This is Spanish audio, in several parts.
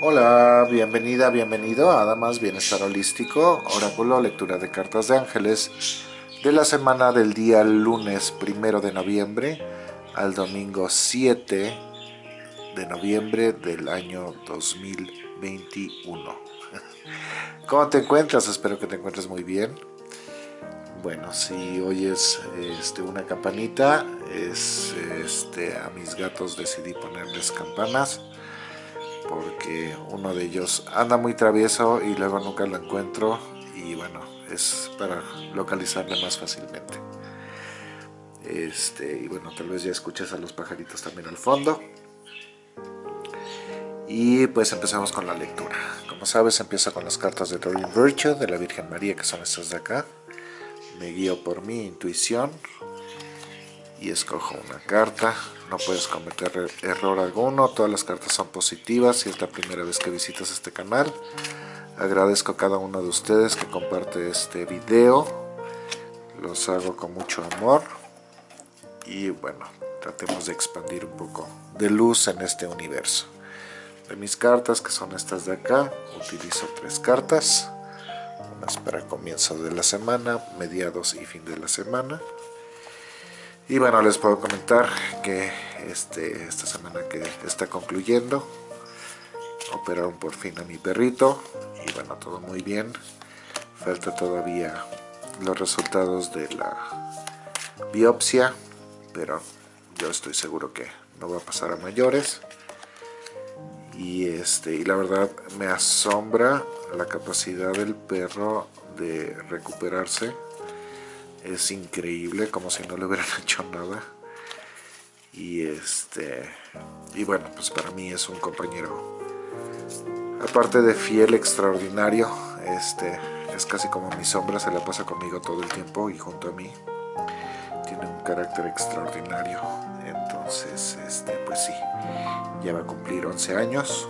Hola, bienvenida, bienvenido a Damas Bienestar Holístico, Oráculo, lectura de cartas de ángeles de la semana del día lunes primero de noviembre al domingo 7 de noviembre del año 2021. ¿Cómo te encuentras? Espero que te encuentres muy bien. Bueno, si oyes este, una campanita, es este, a mis gatos decidí ponerles campanas porque uno de ellos anda muy travieso y luego nunca lo encuentro y bueno, es para localizarle más fácilmente. Este, y bueno, tal vez ya escuches a los pajaritos también al fondo. Y pues empezamos con la lectura. Como sabes, empieza con las cartas de Doreen Virtue, de la Virgen María, que son estas de acá. Me guío por mi intuición y escojo una carta no puedes cometer er-, error alguno, todas las cartas son positivas si es la primera vez que visitas este canal. Agradezco a cada uno de ustedes que comparte este video, los hago con mucho amor y bueno, tratemos de expandir un poco de luz en este universo. De mis cartas, que son estas de acá, utilizo tres cartas, unas para comienzo de la semana, mediados y fin de la semana, y bueno, les puedo comentar que este, esta semana que está concluyendo, operaron por fin a mi perrito y bueno, todo muy bien. Falta todavía los resultados de la biopsia, pero yo estoy seguro que no va a pasar a mayores. Y, este, y la verdad me asombra la capacidad del perro de recuperarse es increíble, como si no le hubieran hecho nada. Y este y bueno, pues para mí es un compañero aparte de fiel, extraordinario, este es casi como mi sombra, se la pasa conmigo todo el tiempo y junto a mí. Tiene un carácter extraordinario. Entonces, este pues sí, ya va a cumplir 11 años.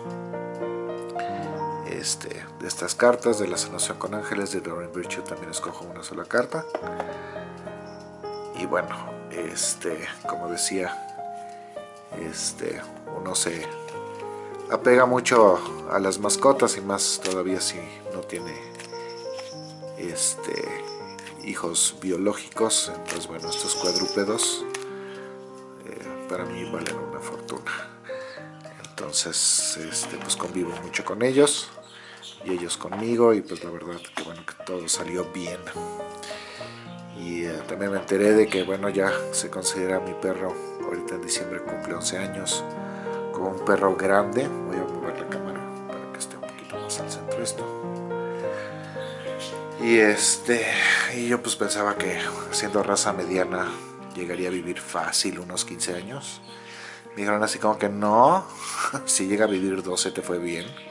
Este, de estas cartas de la sanación con ángeles de Doreen Virtue también escojo una sola carta. Y bueno este como decía este uno se apega mucho a las mascotas y más todavía si no tiene este hijos biológicos. Entonces bueno estos cuadrúpedos eh, para mí valen una fortuna. Entonces este, pues convivo mucho con ellos y ellos conmigo y pues la verdad que bueno que todo salió bien. Y eh, también me enteré de que bueno ya se considera mi perro ahorita en diciembre cumple 11 años como un perro grande. Voy a mover la cámara para que esté un poquito más al centro esto. Y este y yo pues pensaba que siendo raza mediana llegaría a vivir fácil unos 15 años. Me dijeron así como que no si llega a vivir 12 te fue bien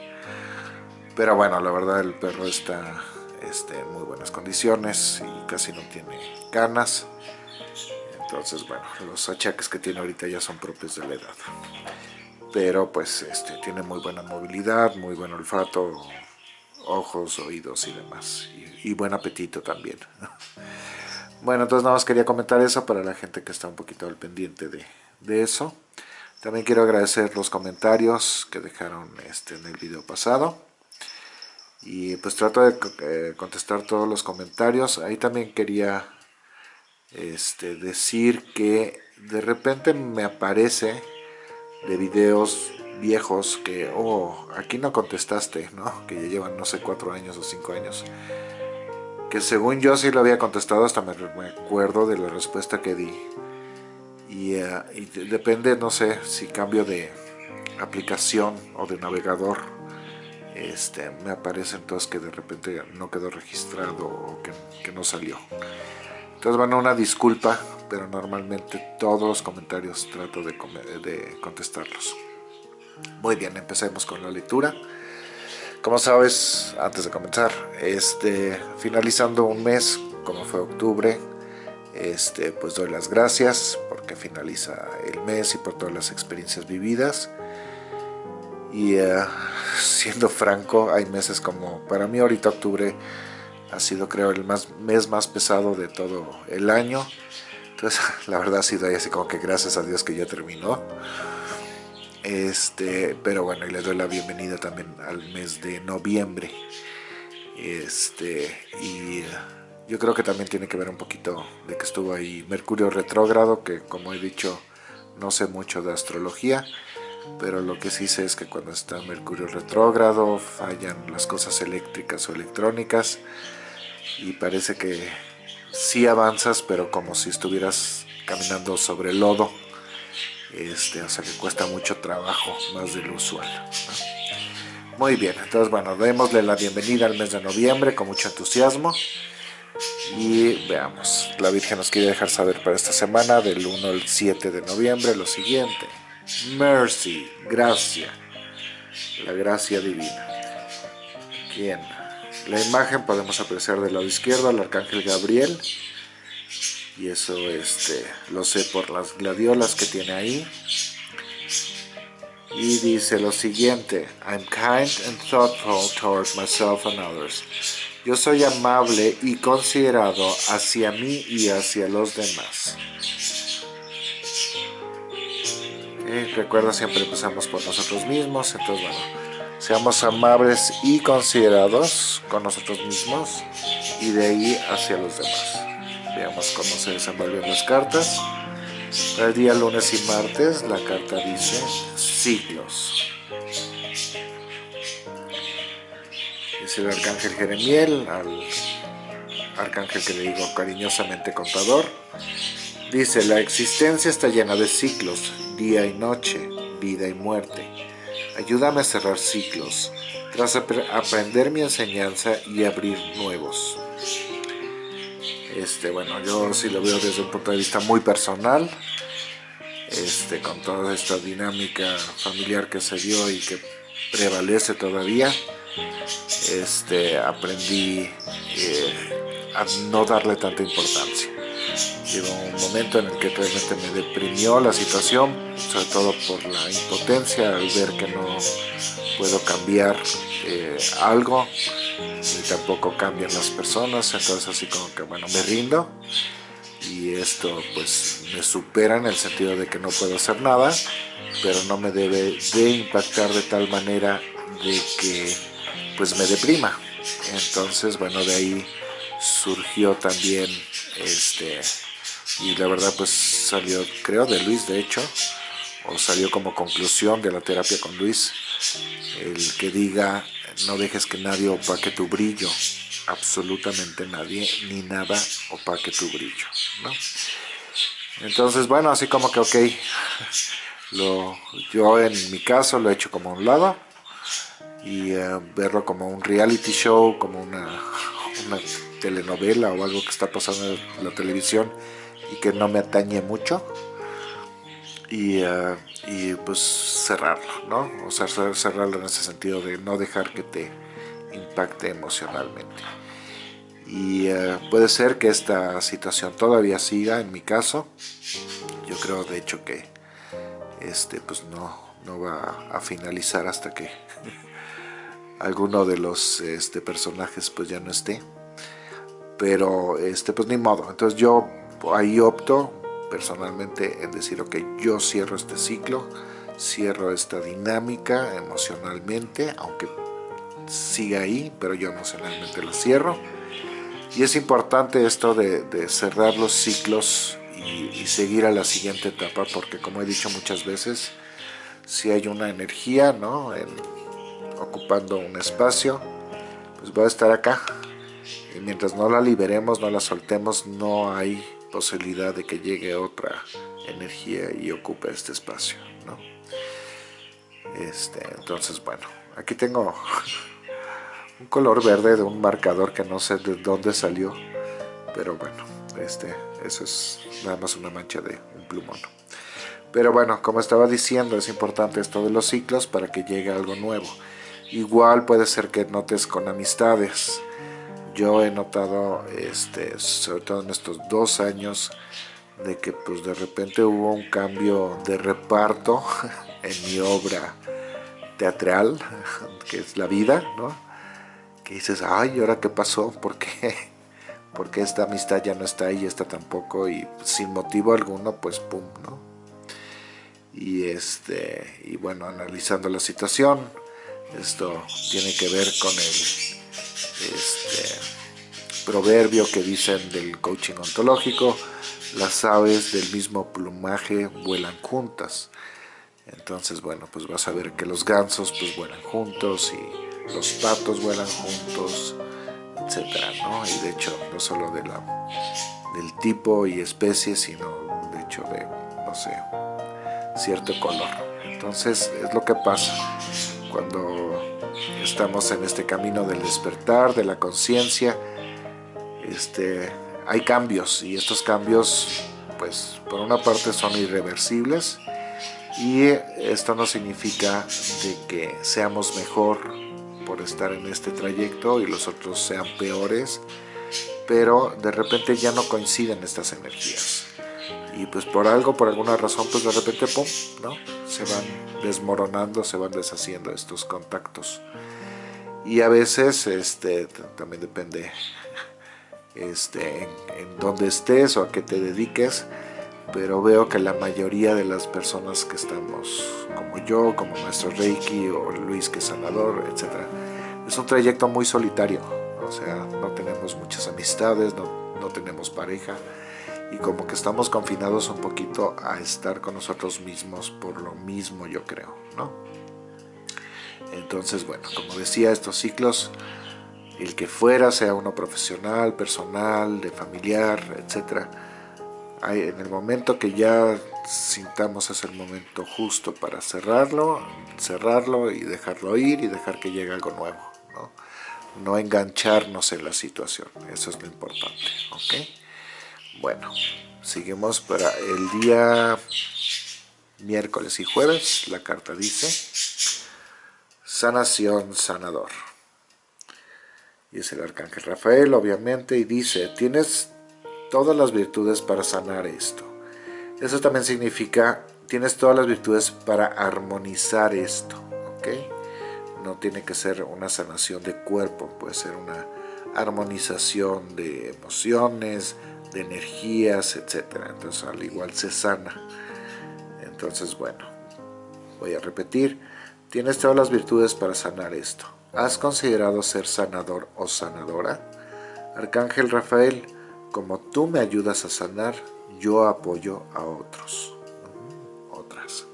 pero bueno, la verdad el perro está este, en muy buenas condiciones y casi no tiene canas. Entonces, bueno, los achaques que tiene ahorita ya son propios de la edad. Pero pues este, tiene muy buena movilidad, muy buen olfato, ojos, oídos y demás. Y, buen apetito también. Bueno, entonces nada más quería comentar eso para la gente que está un poquito al pendiente de, de eso. También quiero agradecer los comentarios que dejaron este, en el video pasado y pues trato de eh, contestar todos los comentarios. Ahí también quería este, decir que de repente me aparece de videos viejos que, oh, aquí no contestaste, ¿no? Que ya llevan, no sé, cuatro años o cinco años. Que según yo sí lo había contestado, hasta me, acuerdo de la respuesta que di. Y, y depende, no sé, si cambio de aplicación o de navegador este, me aparece entonces que de repente no quedó registrado o que, no salió. Entonces, bueno, una disculpa, pero normalmente todos los comentarios trato de, de contestarlos. Muy bien, empecemos con la lectura. Como sabes, antes de comenzar, este, finalizando un mes, como fue octubre, este, pues doy las gracias porque finaliza el mes y por todas las experiencias vividas. Y uh, siendo franco, hay meses como, para mí ahorita octubre ha sido creo el más, mes más pesado de todo el año. Entonces la verdad ha sido así como que gracias a Dios que ya terminó. Este, pero bueno, y le doy la bienvenida también al mes de noviembre. Este, y yo creo que también tiene que ver un poquito de que estuvo ahí Mercurio retrógrado, que como he dicho, no sé mucho de astrología, pero lo que sí sé es que cuando está Mercurio retrógrado fallan las cosas eléctricas o electrónicas y parece que sí avanzas, pero como si estuvieras caminando sobre lodo, este, o sea que cuesta mucho trabajo, más del usual. Muy bien, entonces bueno, démosle la bienvenida al mes de noviembre con mucho entusiasmo. Y veamos, la Virgen nos quiere dejar saber para esta semana, del 1 al 7 de noviembre, lo siguiente. Mercy, gracia, la gracia divina. Bien, la imagen podemos apreciar del lado izquierdo al Arcángel Gabriel. Y eso este, lo sé por las gladiolas que tiene ahí. Y dice lo siguiente, I'm kind and thoughtful towards myself and others. Yo soy amable y considerado hacia mí y hacia los demás. Recuerda, siempre empezamos por nosotros mismos, entonces bueno, seamos amables y considerados con nosotros mismos y de ahí hacia los demás. Veamos cómo se desenvuelven las cartas. el día lunes y martes la carta dice siglos. el arcángel Jeremiel, al arcángel que le digo cariñosamente contador. Dice, la existencia está llena de ciclos, día y noche, vida y muerte. Ayúdame a cerrar ciclos, tras aprender mi enseñanza y abrir nuevos. Este, bueno, yo sí lo veo desde un punto de vista muy personal, este, con toda esta dinámica familiar que se dio y que prevalece todavía este, aprendí eh, a no darle tanta importancia. Llegó un momento en el que realmente me deprimió la situación, sobre todo por la impotencia al ver que no puedo cambiar eh, algo, ni tampoco cambian las personas, entonces así como que bueno, me rindo y esto pues me supera en el sentido de que no puedo hacer nada, pero no me debe de impactar de tal manera de que pues me deprima. Entonces, bueno, de ahí surgió también este y la verdad pues salió creo de Luis de hecho o salió como conclusión de la terapia con Luis el que diga no dejes que nadie opaque tu brillo absolutamente nadie ni nada opaque tu brillo entonces bueno así como que ok lo, yo en mi caso lo he hecho como a un lado y eh, verlo como un reality show, como una, telenovela o algo que está pasando en la televisión y que no me atañe mucho y, eh, y pues cerrarlo, ¿no? O sea, cerrarlo en ese sentido de no dejar que te impacte emocionalmente. Y eh, puede ser que esta situación todavía siga en mi caso. Yo creo de hecho que este pues no, no va a finalizar hasta que alguno de los este, personajes pues ya no esté. Pero este pues ni modo. Entonces yo ahí opto personalmente en decir ok, yo cierro este ciclo, cierro esta dinámica emocionalmente, aunque siga ahí, pero yo emocionalmente lo cierro. Y es importante esto de, cerrar los ciclos y, y, seguir a la siguiente etapa, porque como he dicho muchas veces, si hay una energía ¿no? En, ocupando un espacio, pues va a estar acá. Y mientras no la liberemos, no la soltemos, no hay posibilidad de que llegue otra energía y ocupe este espacio. ¿no? Este, entonces, bueno, aquí tengo un color verde de un marcador que no sé de dónde salió, pero bueno, este, eso es nada más una mancha de un plumón. Pero bueno, como estaba diciendo, es importante esto de los ciclos para que llegue algo nuevo. Igual puede ser que notes con amistades. Yo he notado, este, sobre todo en estos dos años, de que pues de repente hubo un cambio de reparto en mi obra teatral, que es la vida, ¿no? Que dices, ay, ¿ahora qué pasó? ¿Por qué? Porque esta amistad ya no está ahí, esta tampoco, y sin motivo alguno, pues pum, ¿no? y este y bueno analizando la situación esto tiene que ver con el este, proverbio que dicen del coaching ontológico las aves del mismo plumaje vuelan juntas entonces bueno pues vas a ver que los gansos pues vuelan juntos y los patos vuelan juntos etcétera ¿no? y de hecho no solo de la del tipo y especie sino de hecho de no sé cierto color. Entonces es lo que pasa cuando estamos en este camino del despertar, de la conciencia. Este, hay cambios y estos cambios, pues por una parte son irreversibles y esto no significa de que seamos mejor por estar en este trayecto y los otros sean peores, pero de repente ya no coinciden estas energías y pues por algo, por alguna razón, pues de repente, pum, ¿no? Se van desmoronando, se van deshaciendo estos contactos. Y a veces, este, también depende este, en, en dónde estés o a qué te dediques, pero veo que la mayoría de las personas que estamos, como yo, como nuestro Reiki o Luis que es sanador, etc., es un trayecto muy solitario, o sea, no tenemos muchas amistades, no, no tenemos pareja, y como que estamos confinados un poquito a estar con nosotros mismos por lo mismo yo creo, ¿no? Entonces, bueno, como decía, estos ciclos, el que fuera, sea uno profesional, personal, de familiar, etc. En el momento que ya sintamos es el momento justo para cerrarlo, cerrarlo y dejarlo ir y dejar que llegue algo nuevo, ¿no? No engancharnos en la situación, eso es lo importante, ¿ok? Bueno, seguimos para el día miércoles y jueves. La carta dice, sanación, sanador. Y es el arcángel Rafael, obviamente, y dice, tienes todas las virtudes para sanar esto. Eso también significa, tienes todas las virtudes para armonizar esto, ¿ok? No tiene que ser una sanación de cuerpo, puede ser una armonización de emociones, de energías, etcétera. Entonces al igual se sana. Entonces bueno, voy a repetir. Tienes todas las virtudes para sanar esto. ¿Has considerado ser sanador o sanadora? Arcángel Rafael, como tú me ayudas a sanar, yo apoyo a otros. Otras.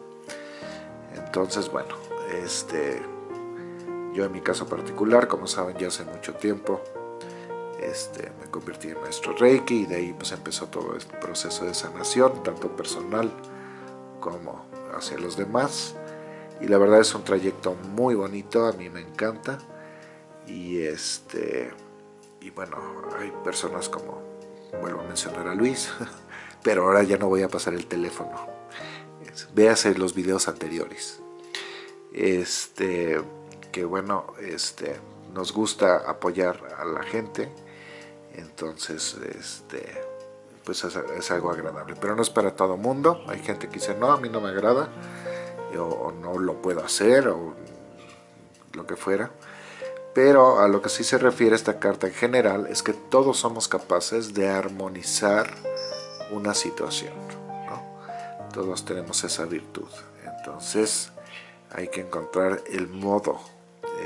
Entonces, bueno, este, yo en mi caso particular, como saben ya hace mucho tiempo, este, me convertí en maestro Reiki y de ahí pues empezó todo el proceso de sanación, tanto personal como hacia los demás. Y la verdad es un trayecto muy bonito, a mí me encanta. Y este y bueno, hay personas como, vuelvo a mencionar a Luis, pero ahora ya no voy a pasar el teléfono. Véase los videos anteriores. Este, que bueno, este, nos gusta apoyar a la gente entonces, este, pues es, algo agradable. Pero no es para todo mundo. Hay gente que dice, no, a mí no me agrada, o, no lo puedo hacer, o lo que fuera. Pero a lo que sí se refiere esta carta en general es que todos somos capaces de armonizar una situación. Todos tenemos esa virtud. Entonces hay que encontrar el modo,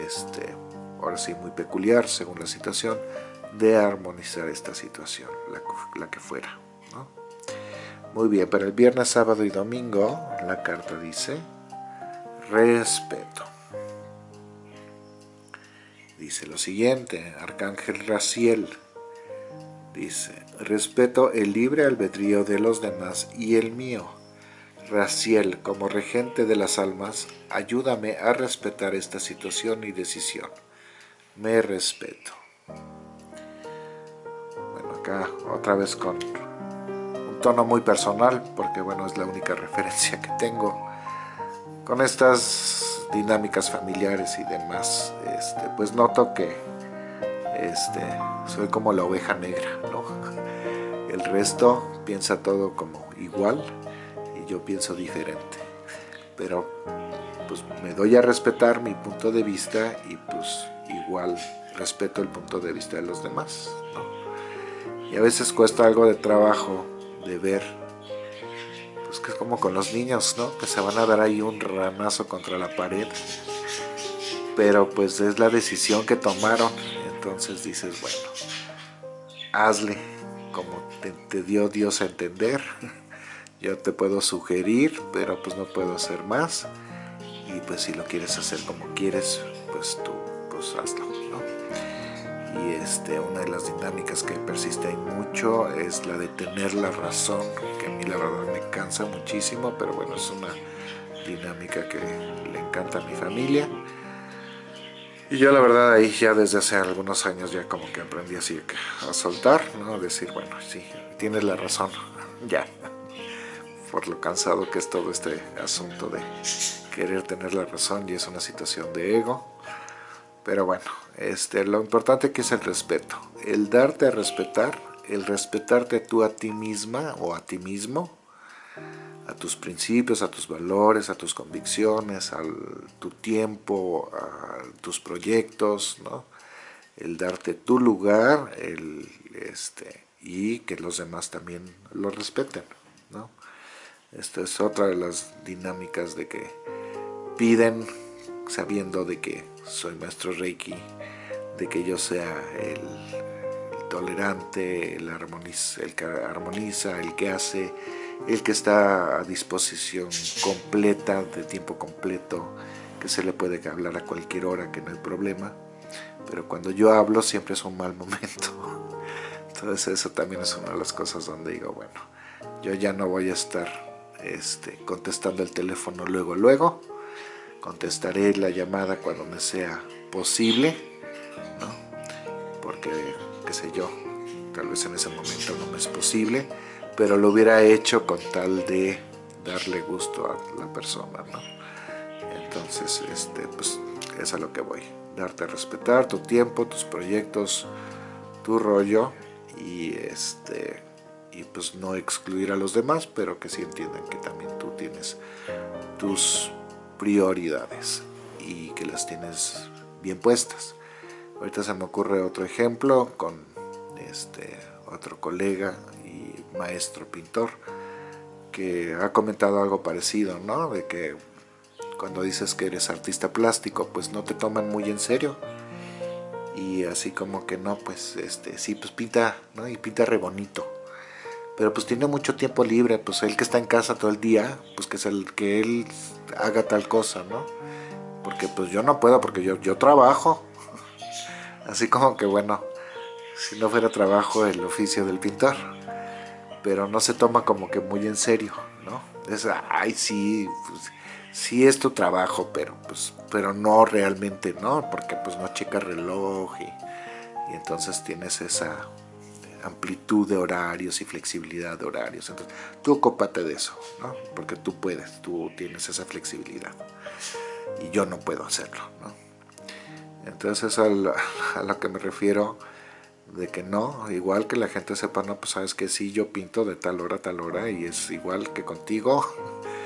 este, ahora sí muy peculiar según la situación, de armonizar esta situación, la, que fuera. Muy bien, para el viernes, sábado y domingo, la carta dice respeto. Dice lo siguiente, Arcángel Raciel dice, respeto el libre albedrío de los demás y el mío. Raciel, como regente de las almas, ayúdame a respetar esta situación y decisión. Me respeto otra vez con un tono muy personal, porque bueno, es la única referencia que tengo. Con estas dinámicas familiares y demás, este, pues noto que este, soy como la oveja negra, ¿no? El resto piensa todo como igual y yo pienso diferente. Pero pues me doy a respetar mi punto de vista y pues igual respeto el punto de vista de los demás, ¿no? Y a veces cuesta algo de trabajo de ver pues que es como con los niños, ¿no? Que se van a dar ahí un ranazo contra la pared. Pero pues es la decisión que tomaron. Entonces dices, bueno, hazle como te, dio Dios a entender. Yo te puedo sugerir, pero pues no puedo hacer más. Y pues si lo quieres hacer como quieres, pues tú pues hazlo. Y este, una de las dinámicas que persiste ahí mucho es la de tener la razón, que a mí la verdad me cansa muchísimo, pero bueno, es una dinámica que le encanta a mi familia. Y yo la verdad ahí ya desde hace algunos años ya como que aprendí así a soltar, ¿no? Decir, bueno, sí, tienes la razón, ya. Por lo cansado que es todo este asunto de querer tener la razón y es una situación de ego. Pero bueno, este, lo importante que es el respeto. El darte a respetar, el respetarte tú a ti misma o a ti mismo, a tus principios, a tus valores, a tus convicciones, a tu tiempo, a tus proyectos, ¿no? el darte tu lugar el, este, y que los demás también lo respeten. ¿no? Esta es otra de las dinámicas de que piden, sabiendo de que soy maestro Reiki, de que yo sea el, tolerante, el, el que armoniza, el que hace, el que está a disposición completa, de tiempo completo, que se le puede hablar a cualquier hora, que no hay problema. Pero cuando yo hablo siempre es un mal momento. Entonces eso también es una de las cosas donde digo, bueno, yo ya no voy a estar este, contestando el teléfono luego, luego. Contestaré la llamada cuando me sea posible, ¿no? Porque, qué sé yo, tal vez en ese momento no me es posible pero lo hubiera hecho con tal de darle gusto a la persona, ¿no? Entonces, este, pues es a lo que voy, darte a respetar tu tiempo, tus proyectos, tu rollo y este y pues no excluir a los demás, pero que sí entiendan que también tú tienes tus prioridades y que las tienes bien puestas. Ahorita se me ocurre otro ejemplo con este otro colega maestro pintor que ha comentado algo parecido, ¿no? De que cuando dices que eres artista plástico, pues no te toman muy en serio. Y así como que no, pues este, sí, pues pinta, ¿no? Y pinta re bonito. Pero pues tiene mucho tiempo libre, pues él que está en casa todo el día, pues que es el que él haga tal cosa, ¿no? Porque pues yo no puedo, porque yo, yo trabajo. Así como que bueno, si no fuera trabajo el oficio del pintor pero no se toma como que muy en serio, ¿no? Es, ay, sí, pues, sí es tu trabajo, pero, pues, pero no realmente, ¿no? Porque pues no checa reloj y, entonces tienes esa amplitud de horarios y flexibilidad de horarios. Entonces, tú ocúpate de eso, ¿no? Porque tú puedes, tú tienes esa flexibilidad. Y yo no puedo hacerlo, ¿no? Entonces, a lo que me refiero de que no, igual que la gente sepa, no, pues sabes que sí, yo pinto de tal hora a tal hora y es igual que contigo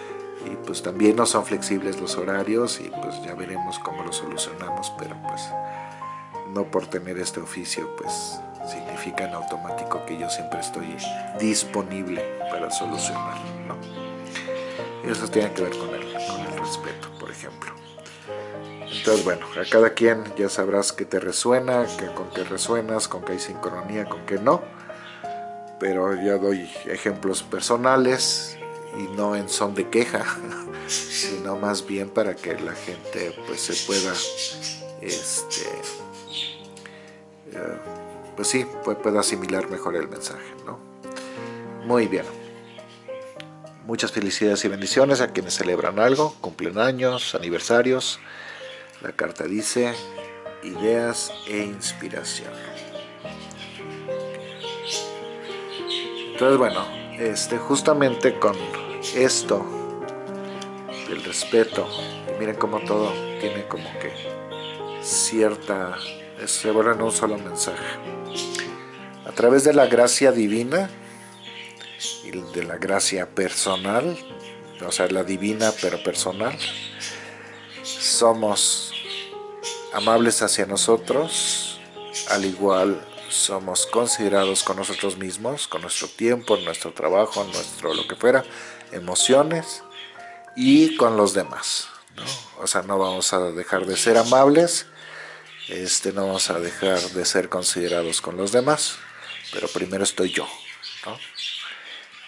y pues también no son flexibles los horarios y pues ya veremos cómo lo solucionamos, pero pues no por tener este oficio pues significa en automático que yo siempre estoy disponible para solucionar, ¿no? Eso tiene que ver con el, con el respeto, por ejemplo. Entonces, bueno, a cada quien ya sabrás que te resuena, que con qué resuenas, con qué hay sincronía, con qué no. Pero ya doy ejemplos personales y no en son de queja, sino más bien para que la gente pues se pueda, este, eh, pues sí, pueda asimilar mejor el mensaje, ¿no? Muy bien. Muchas felicidades y bendiciones a quienes celebran algo, cumplen años, aniversarios, la carta dice ideas e inspiración. Entonces, bueno, este, justamente con esto del respeto, miren cómo todo tiene como que cierta, se vuelve en un solo mensaje. A través de la gracia divina y de la gracia personal, o sea, la divina pero personal, somos amables hacia nosotros, al igual somos considerados con nosotros mismos, con nuestro tiempo, nuestro trabajo, nuestro lo que fuera, emociones y con los demás. O sea, no vamos a dejar de ser amables, este, no vamos a dejar de ser considerados con los demás, pero primero estoy yo.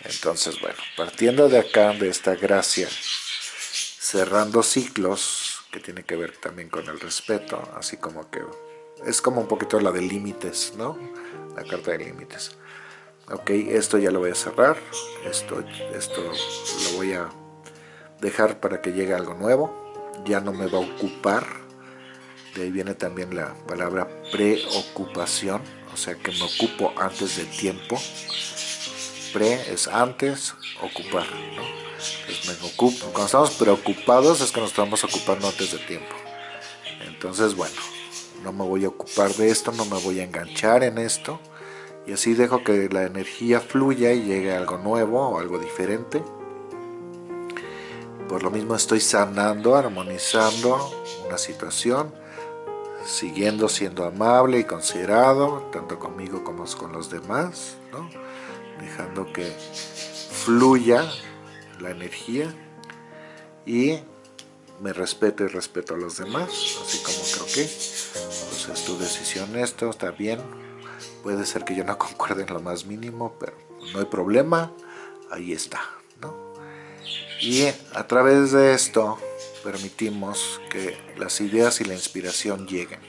Entonces, bueno, partiendo de acá, de esta gracia, cerrando ciclos, que tiene que ver también con el respeto, así como que es como un poquito la de límites, ¿no? La carta de límites. Ok, esto ya lo voy a cerrar, esto, esto lo voy a dejar para que llegue algo nuevo, ya no me va a ocupar, de ahí viene también la palabra preocupación, o sea que me ocupo antes de tiempo, pre es antes, ocupar, ¿no? me ocupo, cuando estamos preocupados es que nos estamos ocupando antes de tiempo, entonces bueno, no me voy a ocupar de esto, no me voy a enganchar en esto, y así dejo que la energía fluya y llegue algo nuevo o algo diferente. Por lo mismo estoy sanando, armonizando una situación, siguiendo siendo amable y considerado, tanto conmigo como con los demás, dejando que fluya la energía y me respeto y respeto a los demás, así como creo que pues es tu decisión esto, está bien, puede ser que yo no concuerde en lo más mínimo, pero no hay problema, ahí está. Y a través de esto permitimos que las ideas y la inspiración lleguen.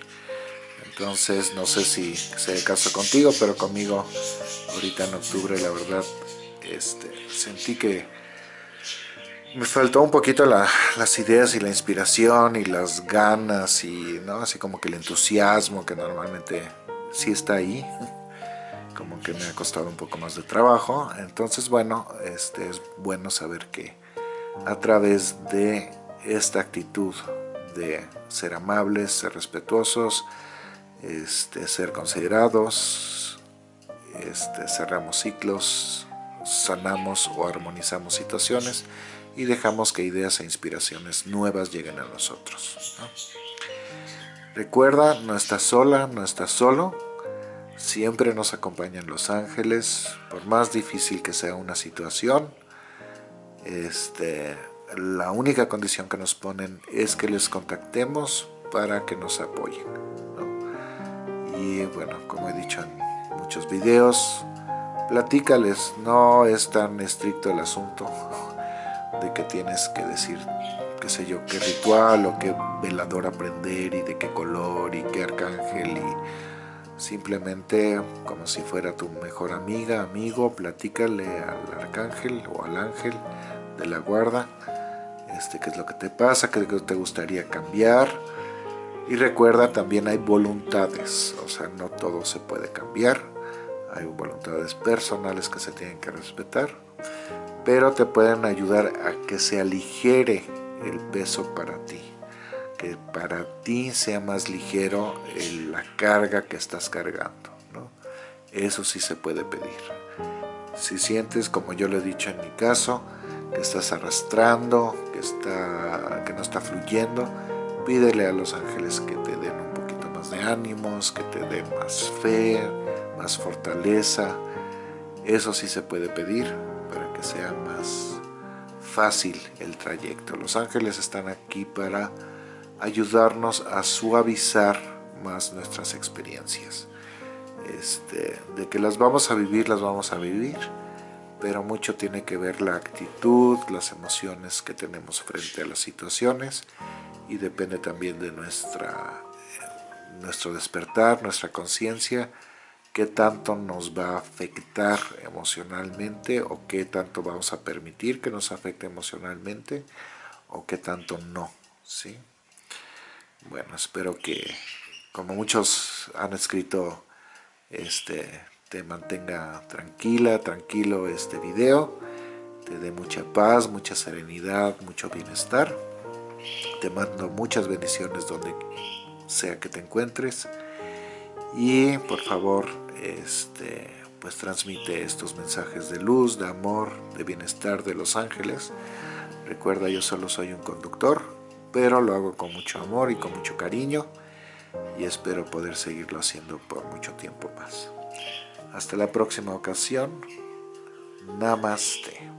Entonces, no sé si sea el caso contigo, pero conmigo ahorita en octubre, la verdad, este, sentí que me faltó un poquito las ideas y la inspiración y las ganas y no así como que el entusiasmo que normalmente sí está ahí como que me ha costado un poco más de trabajo entonces bueno este es bueno saber que a través de esta actitud de ser amables ser respetuosos este, ser considerados este, cerramos ciclos sanamos o armonizamos situaciones y dejamos que ideas e inspiraciones nuevas lleguen a nosotros. Recuerda, no estás sola, no estás solo, siempre nos acompañan los ángeles, por más difícil que sea una situación, este, la única condición que nos ponen es que les contactemos para que nos apoyen. Y bueno, como he dicho en muchos videos, platícales, no es tan estricto el asunto, de que tienes que decir, qué sé yo, qué ritual o qué velador aprender y de qué color y qué arcángel y simplemente como si fuera tu mejor amiga, amigo, platícale al arcángel o al ángel de la guarda este, qué es lo que te pasa, qué te gustaría cambiar y recuerda también hay voluntades, o sea no todo se puede cambiar, hay voluntades personales que se tienen que respetar pero te pueden ayudar a que se aligere el peso para ti, que para ti sea más ligero la carga que estás cargando. Eso sí se puede pedir. Si sientes, como yo lo he dicho en mi caso, que estás arrastrando, que, está, que no está fluyendo, pídele a los ángeles que te den un poquito más de ánimos, que te den más fe, más fortaleza. Eso sí se puede pedir para que sea más fácil el trayecto. Los ángeles están aquí para ayudarnos a suavizar más nuestras experiencias. Este, de que las vamos a vivir, las vamos a vivir, pero mucho tiene que ver la actitud, las emociones que tenemos frente a las situaciones y depende también de nuestra, nuestro despertar, nuestra conciencia, qué tanto nos va a afectar emocionalmente o qué tanto vamos a permitir que nos afecte emocionalmente o qué tanto no, ¿sí? Bueno, espero que, como muchos han escrito, este, te mantenga tranquila, tranquilo este video, te dé mucha paz, mucha serenidad, mucho bienestar. Te mando muchas bendiciones donde sea que te encuentres y por favor este, pues transmite estos mensajes de luz, de amor, de bienestar de los ángeles. Recuerda, yo solo soy un conductor, pero lo hago con mucho amor y con mucho cariño y espero poder seguirlo haciendo por mucho tiempo más. Hasta la próxima ocasión. Namaste.